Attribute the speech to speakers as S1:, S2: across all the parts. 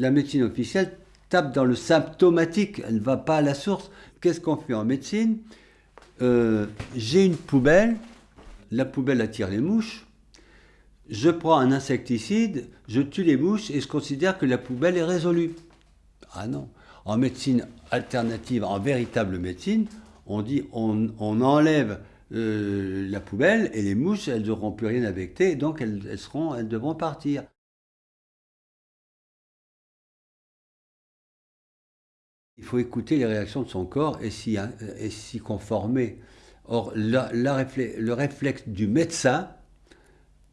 S1: La médecine officielle tape dans le symptomatique, elle ne va pas à la source. Qu'est-ce qu'on fait en médecine? Euh, J'ai une poubelle, la poubelle attire les mouches, je prends un insecticide, je tue les mouches et je considère que la poubelle est résolue. Ah non. En médecine alternative, en véritable médecine, on dit on, enlève euh, la poubelle et les mouches, elles n'auront plus rien à becter, donc elles devront partir. Il faut écouter les réactions de son corps et s'y conformer. Or, le réflexe du médecin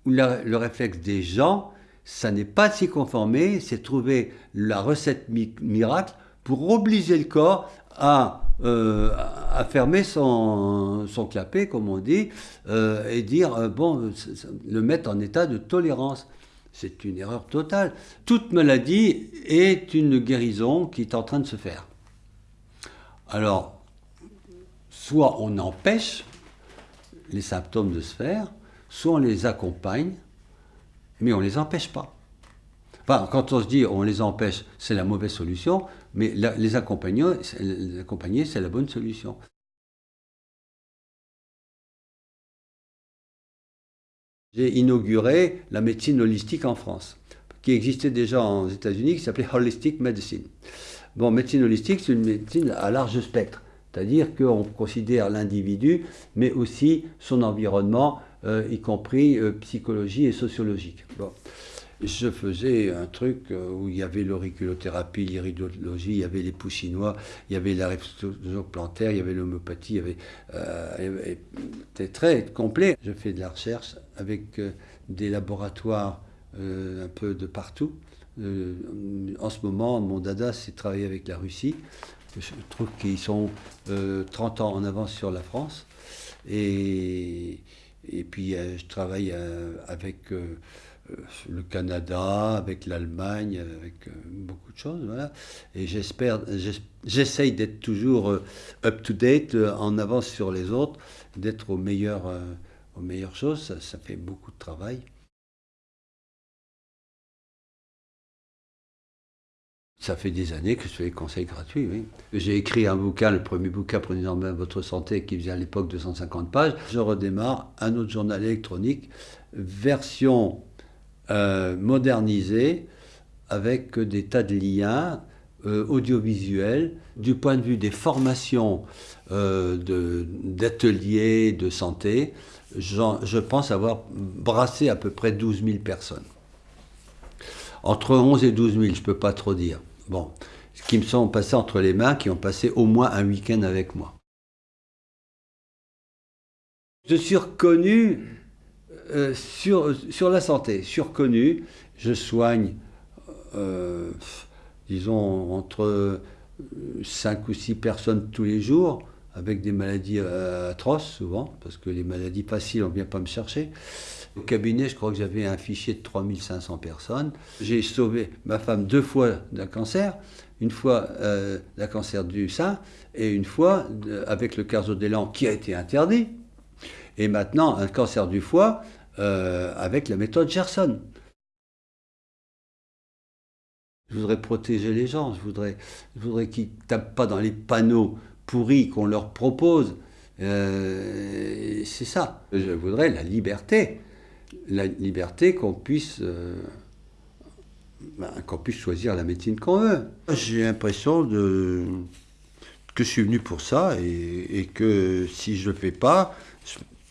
S1: ou le réflexe des gens, ça n'est pas s'y conformer, c'est trouver la recette miracle pour obliger le corps à, euh, fermer son, son clapet, comme on dit, euh, et dire, euh, bon, le mettre en état de tolérance. C'est une erreur totale. Toute maladie est une guérison qui est en train de se faire. Alors, soit on empêche les symptômes de se faire, soit on les accompagne, mais on ne les empêche pas. Enfin, quand on se dit on les empêche, c'est la mauvaise solution, mais les accompagner, les accompagner c'est la bonne solution. J'ai inauguré la médecine holistique en France, qui existait déjà aux États-Unis, qui s'appelait Holistic Medicine. Bon, médecine holistique, c'est une médecine à large spectre, c'est-à-dire qu'on considère l'individu, mais aussi son environnement, euh, y compris euh, psychologie et sociologique. Bon je faisais un truc euh, où il y avait l'auriculothérapie, l'iridologie, il y avait les poussinois, il y avait la plantaire, il y avait l'homéopathie, il y avait, euh, c'était très complet. Je fais de la recherche avec des laboratoires un peu de partout. En ce moment, mon dada, c'est travailler avec la Russie. Je trouve qu'ils sont 30 ans en avance sur la France. Et, et puis, je travaille avec euh, le Canada, avec l'Allemagne, avec euh, beaucoup de choses, voilà. Et j'espère, j'essaye d'être toujours euh, up-to-date, en avance sur les autres, d'être aux meilleures, aux meilleures choses, ça, fait beaucoup de travail. Ça fait des années que je fais des conseils gratuits. J'ai écrit un bouquin, le premier bouquin, Prenez en main votre santé, qui faisait à l'époque 250 pages. Je redémarre un autre journal électronique, version euh, modernisé avec des tas de liens euh, audiovisuels du point de vue des formations euh, d'ateliers de, santé. Je pense avoir brassé à peu près 12 000 personnes. Entre 11 et 12 000, je ne peux pas trop dire. Bon, qui me sont passés entre les mains, qui ont passé au moins un week-end avec moi. Je suis reconnu euh, sur, sur la santé, surconnu, je soigne, euh, disons, entre 5 ou 6 personnes tous les jours, avec des maladies euh, atroces souvent, parce que les maladies faciles, on ne vient pas me chercher. Au cabinet, je crois que j'avais un fichier de 3500 personnes. J'ai sauvé ma femme deux fois d'un cancer, une fois d'un cancer du sein, et une fois avec le carzodélan qui a été interdit. Et maintenant, un cancer du foie euh, avec la méthode Gerson. Je voudrais protéger les gens, je voudrais, je voudrais qu'ils ne tapent pas dans les panneaux pourris qu'on leur propose. Euh, c'est ça. Je voudrais la liberté. La liberté qu'on puisse, euh, ben, qu'on puisse choisir la médecine qu'on veut. J'ai l'impression de, que je suis venu pour ça et, et que si je ne le fais pas,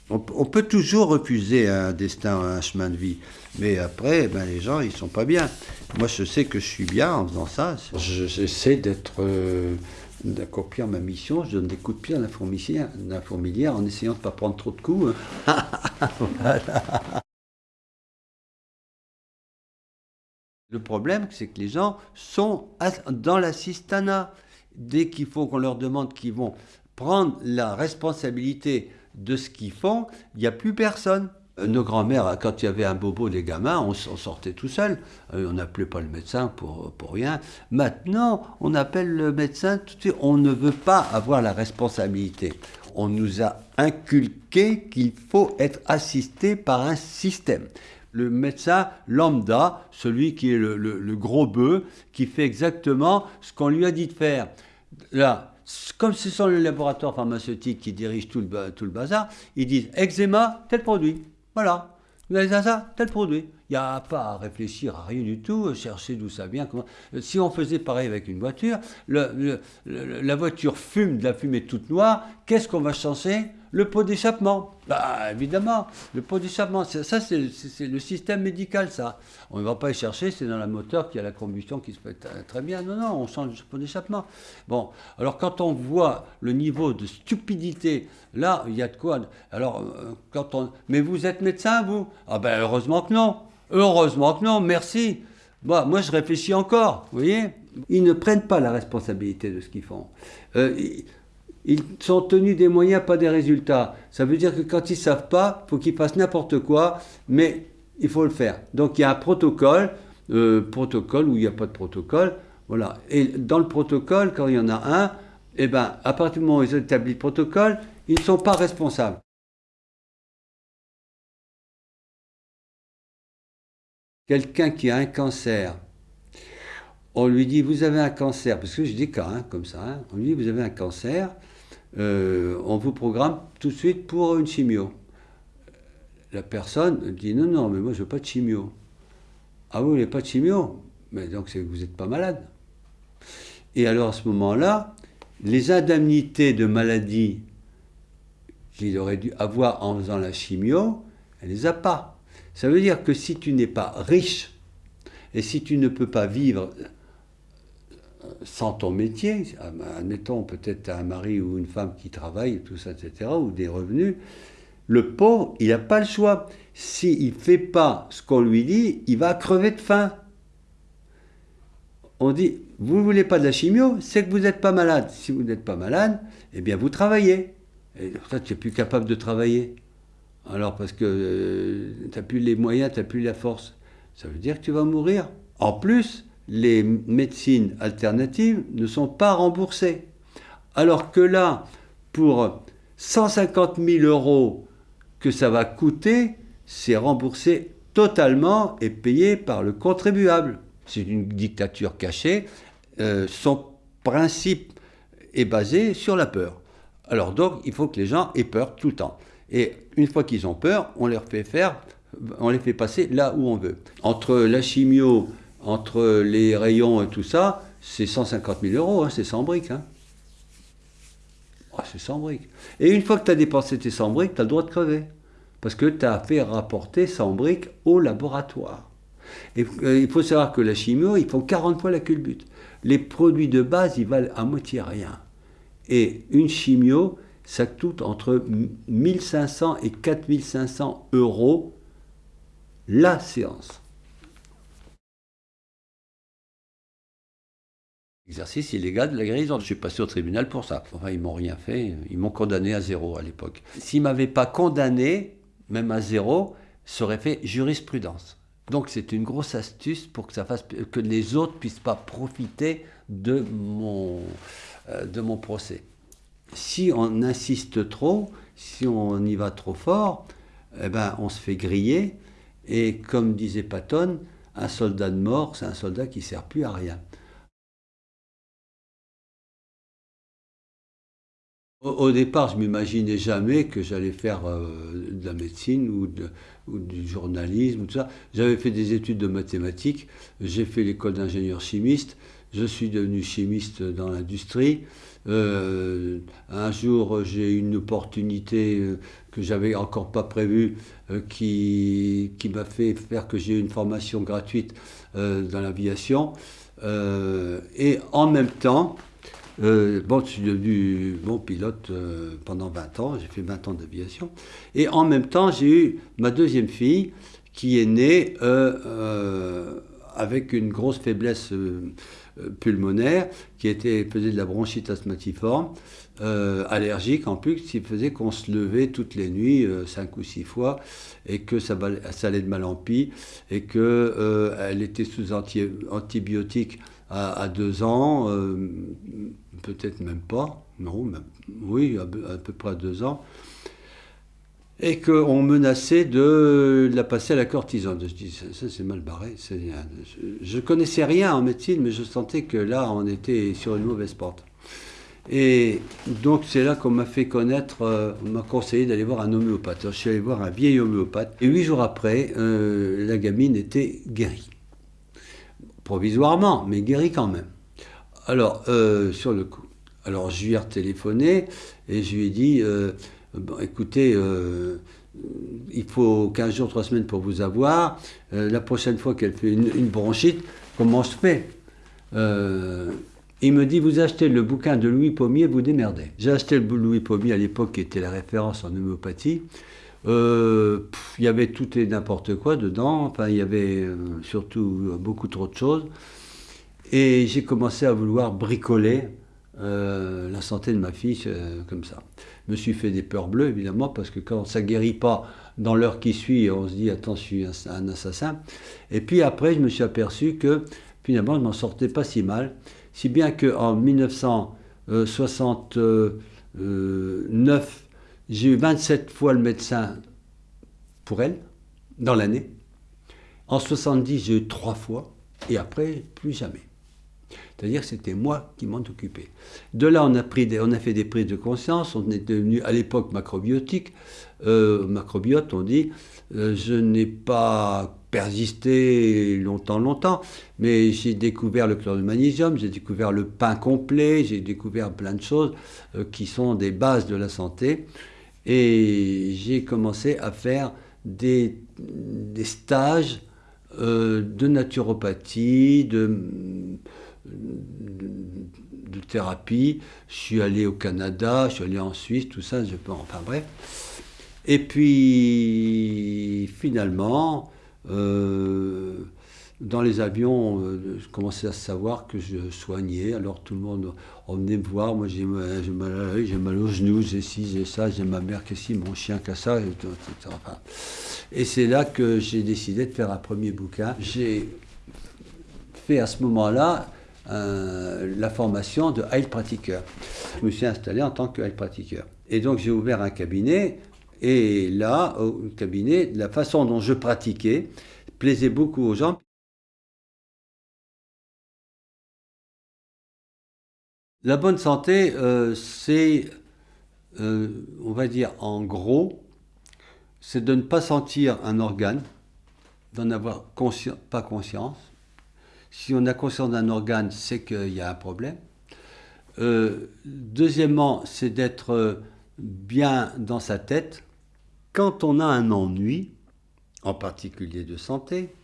S1: on, peut toujours refuser un destin, un chemin de vie, mais après, ben, les gens, ils sont pas bien. Moi, je sais que je suis bien en faisant ça. J'essaie d'être, euh, d'accomplir ma mission. Je donne des coups de pied à la fourmilière, en essayant de ne pas prendre trop de coups. Le problème, c'est que les gens sont dans la cistana. Dès qu'il faut qu'on leur demande qu'ils vont prendre la responsabilité de ce qu'ils font, il n'y a plus personne. Euh, nos grands-mères, quand il y avait un bobo des gamins, on, sortait tout seul. Euh, on n'appelait pas le médecin pour, pour rien. Maintenant, on appelle le médecin. On ne veut pas avoir la responsabilité. On nous a inculqué qu'il faut être assisté par un système. le médecin lambda, celui qui est le, gros bœuf, qui fait exactement ce qu'on lui a dit de faire. Là, comme ce sont les laboratoires pharmaceutiques qui dirigent tout le, tout le bazar, ils disent eczéma, tel produit. Voilà. Vous avez ça, tel produit. Il n'y a pas à réfléchir à rien du tout, chercher d'où ça vient. Comment... Si on faisait pareil avec une voiture, la voiture fume de la fumée toute noire, qu'est-ce qu'on va changer le pot d'échappement. Bah, évidemment, le pot d'échappement, ça c'est le système médical, ça. On ne va pas y chercher, c'est dans la moteur qu'il y a la combustion qui se fait très bien. Non, non, on change le pot d'échappement. Bon, alors quand on voit le niveau de stupidité, là, il y a de quoi. Alors, euh, quand on. Mais vous êtes médecin, vous? Ah ben, heureusement que non. Heureusement que non, merci. Bon, moi, je réfléchis encore, vous voyez? Ils ne prennent pas la responsabilité de ce qu'ils font. Euh, ils sont tenus des moyens, pas des résultats. Ça veut dire que quand ils ne savent pas, il faut qu'ils fassent n'importe quoi, mais il faut le faire. Donc il y a un protocole, euh, protocole où il n'y a pas de protocole. Voilà. Et dans le protocole, quand il y en a un, eh ben, à partir du moment où ils ont établi le protocole, ils ne sont pas responsables. Quelqu'un qui a un cancer, on lui dit vous avez un cancer, parce que j'ai des cas hein, comme ça, hein. on lui dit vous avez un cancer, euh, on vous programme tout de suite pour une chimio. La personne dit non, non, mais moi je veux pas de chimio. Ah vous n'avez pas de chimio? Mais donc c'est que vous n'êtes pas malade. Et alors à ce moment-là, les indemnités de maladie qu'il aurait dû avoir en faisant la chimio, elle les a pas. Ça veut dire que si tu n'es pas riche et si tu ne peux pas vivre sans ton métier, admettons peut-être un mari ou une femme qui travaille, tout ça, etc., ou des revenus, le pauvre, il n'a pas le choix. S'il ne fait pas ce qu'on lui dit, il va crever de faim. On dit, vous ne voulez pas de la chimio, c'est que vous n'êtes pas malade. Si vous n'êtes pas malade, eh bien vous travaillez. Et ça, tu n'es plus capable de travailler. Alors parce que euh, tu n'as plus les moyens, tu n'as plus la force. Ça veut dire que tu vas mourir. En plus, les médecines alternatives ne sont pas remboursées. Alors que là, pour 150 000 euros que ça va coûter, c'est remboursé totalement et payé par le contribuable. C'est une dictature cachée. Euh, son principe est basé sur la peur. Alors donc, il faut que les gens aient peur tout le temps. Et une fois qu'ils ont peur, on fait faire, on les fait passer là où on veut. Entre la chimio, entre les rayons et tout ça, c'est 150 000 euros, hein, c'est 100 briques. Hein. Ah, c'est 100 briques. Et une fois que tu as dépensé tes 100 briques, tu as le droit de crever. Parce que tu as fait rapporter 100 briques au laboratoire. Et euh, il faut savoir que la chimio, ils font 40 fois la culbute. Les produits de base, ils valent à moitié rien. Et une chimio, ça coûte entre 1500 et 4500 euros la séance. Exercice illégal de la guérison. Je suis passé au tribunal pour ça. Enfin, ils m'ont rien fait. Ils m'ont condamné à zéro à l'époque. S'ils m'avaient pas condamné, même à zéro, ça aurait fait jurisprudence. Donc c'est une grosse astuce pour que ça fasse que les autres puissent pas profiter de mon euh, de mon procès. Si on insiste trop, si on y va trop fort, eh ben on se fait griller. Et comme disait Patton, un soldat de mort, c'est un soldat qui sert plus à rien. Au, départ, je m'imaginais jamais que j'allais faire euh, de la médecine ou, du journalisme ou tout ça. J'avais fait des études de mathématiques, j'ai fait l'école d'ingénieur chimiste, je suis devenu chimiste dans l'industrie. Euh, un jour, j'ai une opportunité euh, que j'avais encore pas prévue qui, qui m'a fait faire que j'ai une formation gratuite dans l'aviation. et en même temps, euh, bon, je suis devenu bon pilote euh, pendant 20 ans, j'ai fait 20 ans d'aviation. Et en même temps, j'ai eu ma deuxième fille qui est née euh, avec une grosse faiblesse pulmonaire, qui était, faisait de la bronchite asthmatiforme, allergique en plus, qui faisait qu'on se levait toutes les nuits, 5 ou 6 fois, et que ça, allait de mal en pis, et qu'elle était sous antibiotiques à, 2 ans peut-être même pas, non, oui, à, peu près deux ans. et qu'on menaçait de la passer à la cortisone. Je dis, ça, c'est mal barré. Je connaissais rien en médecine, mais je sentais que là, on était sur une mauvaise porte. Et donc, c'est là qu'on m'a fait connaître, euh, on m'a conseillé d'aller voir un homéopathe. je suis allé voir un vieil homéopathe, et huit jours après, euh, la gamine était guérie. Provisoirement, mais guérie quand même. Alors, euh, sur le coup. Alors, je lui ai téléphoné et je lui ai dit bon, écoutez, euh, il faut 15 jours, 3 semaines pour vous avoir. Euh, la prochaine fois qu'elle fait une, bronchite, comment je fais? Euh, Il me dit, vous achetez le bouquin de Louis Pommier, vous démerdez. J'ai acheté le Louis Pommier à l'époque, qui était la référence en homéopathie. Il y avait tout et n'importe quoi dedans. Enfin, il y avait surtout beaucoup trop de choses. Et j'ai commencé à vouloir bricoler la santé de ma fille comme ça. Je me suis fait des peurs bleues, évidemment, parce que quand ça guérit pas dans l'heure qui suit, on se dit, attends, je suis un, assassin. Et puis après, je me suis aperçu que finalement, je m'en sortais pas si mal. Si bien qu'en 1969, j'ai eu 27 fois le médecin pour elle, dans l'année. En 70, j'ai eu trois fois, et après, plus jamais. C'est-à-dire que c'était moi qui m'en occupais. De là, on a, fait des prises de conscience, on est devenu à l'époque macrobiotique. Euh, macrobiote, on dit, euh, je n'ai pas persisté longtemps, longtemps, mais j'ai découvert le chlore de magnésium, j'ai découvert le pain complet, j'ai découvert plein de choses euh, qui sont des bases de la santé. Et j'ai commencé à faire des, des stages de naturopathie, de de, thérapie. Je suis allé au Canada, je suis allé en Suisse, tout ça, je peux, enfin bref. Et puis finalement, euh, dans les avions, euh, je commençais à savoir que je soignais. Alors tout le monde venait me voir. Moi, j'ai mal, j'ai mal aux genoux, j'ai ci, j'ai ça, j'ai ma mère qui ci, mon chien qui a ça, etc. et c'est là que j'ai décidé de faire un premier bouquin. J'ai fait à ce moment-là la formation de Heilpratiker. Je me suis installé en tant que Heilpratiker. Et donc j'ai ouvert un cabinet, et là, au cabinet, la façon dont je pratiquais plaisait beaucoup aux gens. La bonne santé, euh, c'est, euh, on va dire en gros, c'est de ne pas sentir un organe, d'en avoir pas conscience, si on a conscience d'un organe, c'est qu'il y a un problème. Euh, deuxièmement, c'est d'être bien dans sa tête. Quand on a un ennui, en particulier de santé,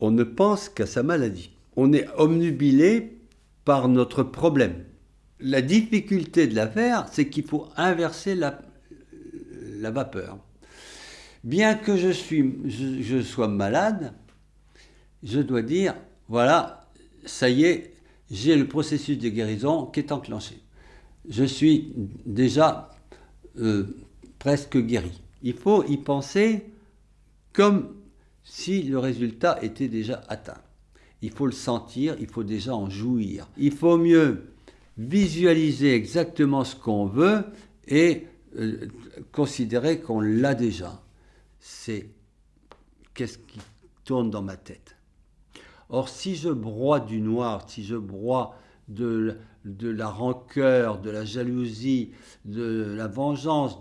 S1: on ne pense qu'à sa maladie. On est omnubilé par notre problème. La difficulté de l'affaire, c'est qu'il faut inverser la, vapeur. Bien que je sois malade, je dois dire, voilà, ça y est, j'ai le processus de guérison qui est enclenché. Je suis déjà euh, presque guéri. Il faut y penser comme si le résultat était déjà atteint. Il faut le sentir, il faut déjà en jouir. Il faut mieux visualiser exactement ce qu'on veut et euh, considérer qu'on l'a déjà. C'est qu'est-ce qui tourne dans ma tête Or, si je broie du noir, si je broie de, la rancœur, de la jalousie, de la vengeance,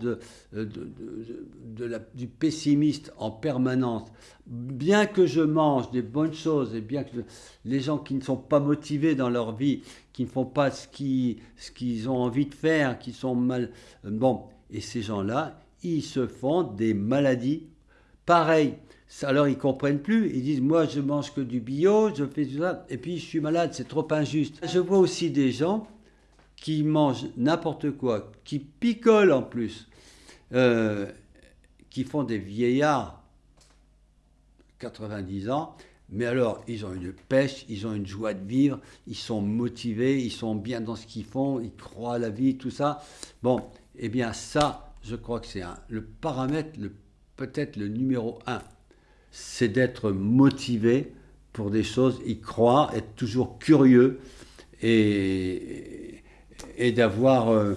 S1: du pessimiste en permanence, bien que je mange des bonnes choses et bien que les gens qui ne sont pas motivés dans leur vie, qui ne font pas ce qu'ils ont envie de faire, qui sont mal... Bon, et ces gens-là, ils se font des maladies pareilles alors ils comprennent plus, ils disent moi je mange que du bio, je fais tout ça, et puis je suis malade, c'est trop injuste. Je vois aussi des gens qui mangent n'importe quoi, qui picolent en plus, euh, qui font des vieillards, 90 ans, mais alors ils ont une pêche, ils ont une joie de vivre, ils sont motivés, ils sont bien dans ce qu'ils font, ils croient à la vie, tout ça. Bon, eh bien ça, je crois que c'est le paramètre, peut-être le numéro un c'est d'être motivé pour des choses, y croire, être toujours curieux et, d'avoir euh,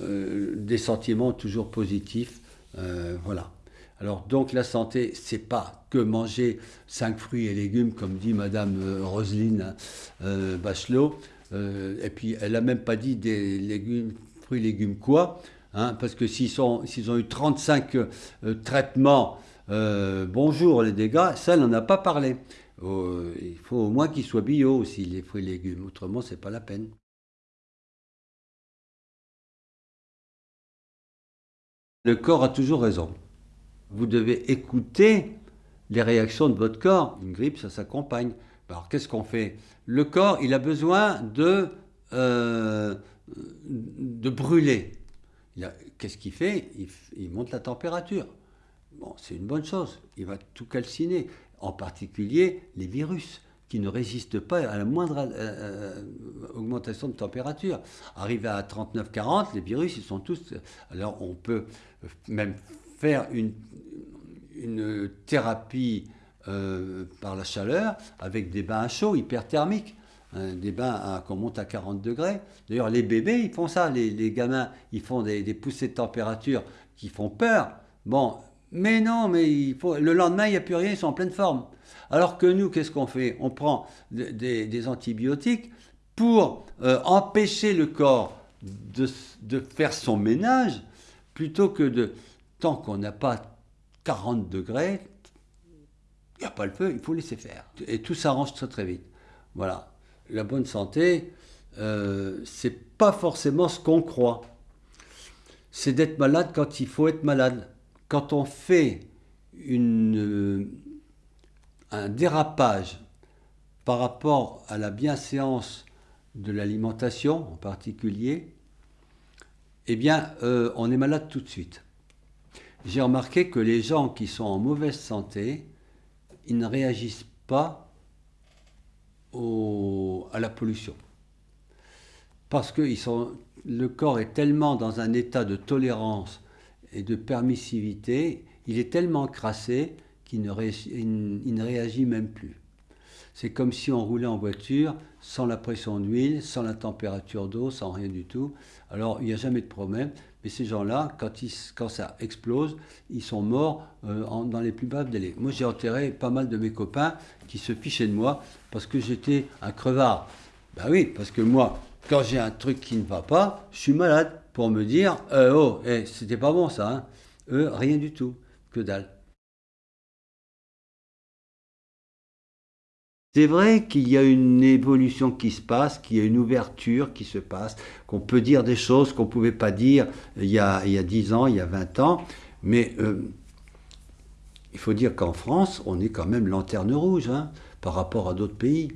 S1: euh, des sentiments toujours positifs voilà. Alors donc la santé, c'est pas que manger 5 fruits et légumes, comme dit Madame Roselyne Bachelot. et puis elle n'a même pas dit des légumes, fruits et légumes quoi. Hein, parce que s'ils ont eu 35 traitements, bonjour les dégâts, ça, n'en a pas parlé. Euh, il faut au moins qu'ils soient bio aussi, les fruits et légumes. Autrement, c'est pas la peine. Le corps a toujours raison. Vous devez écouter les réactions de votre corps. Une grippe, ça s'accompagne. Alors, qu'est-ce qu'on fait? Le corps, il a besoin de, euh, brûler. Qu'est-ce qu'il fait? Il monte la température. Bon, c'est une bonne chose. Il va tout calciner en particulier les virus qui ne résistent pas à la moindre euh, euh, augmentation de température. Arrivé à 39-40, les virus, ils sont tous... Alors on peut même faire une, une thérapie euh, par la chaleur avec des bains à chaud hyperthermiques. Hein, des bains qu'on monte à 40 degrés. D'ailleurs, les bébés, ils font ça. Les, gamins, ils font des, des poussées de température qui font peur. Bon, mais non, mais le lendemain, il n'y a plus rien, ils sont en pleine forme. Alors que nous, qu'est-ce qu'on fait? On prend des, antibiotiques pour euh, empêcher le corps de, faire son ménage, plutôt que de, tant qu'on n'a pas 40 degrés, il n'y a pas le feu, il faut laisser faire. Et tout s'arrange très très vite. Voilà. La bonne santé, euh, c'est pas forcément ce qu'on croit. C'est d'être malade quand il faut être malade quand on fait euh, un dérapage par rapport à la bienséance de l'alimentation en particulier, eh bien, euh, on est malade tout de suite. J'ai remarqué que les gens qui sont en mauvaise santé, ils ne réagissent pas à la pollution. Parce que le corps est tellement dans un état de tolérance et de permissivité, il est tellement crassé qu'il ne, réagit même plus. C'est comme si on roulait en voiture sans la pression d'huile, sans la température d'eau, sans rien du tout. Alors il n'y a jamais de problème. Mais ces gens-là, quand, ça explose, ils sont morts euh, dans les plus brefs délais. Moi, j'ai enterré pas mal de mes copains qui se fichaient de moi parce que j'étais un crevard. Ben oui, parce que moi, quand j'ai un truc qui ne va pas, je suis malade pour me dire euh, Oh, eh, c'était pas bon ça. Hein. Eux, rien du tout. Que dalle. C'est vrai qu'il y a une évolution qui se passe, qu'il y a une ouverture qui se passe, qu'on peut dire des choses qu'on ne pouvait pas dire il y, a, il y a 10 ans, il y a 20 ans, mais euh, il faut dire qu'en France, on est quand même lanterne rouge hein, par rapport à d'autres pays.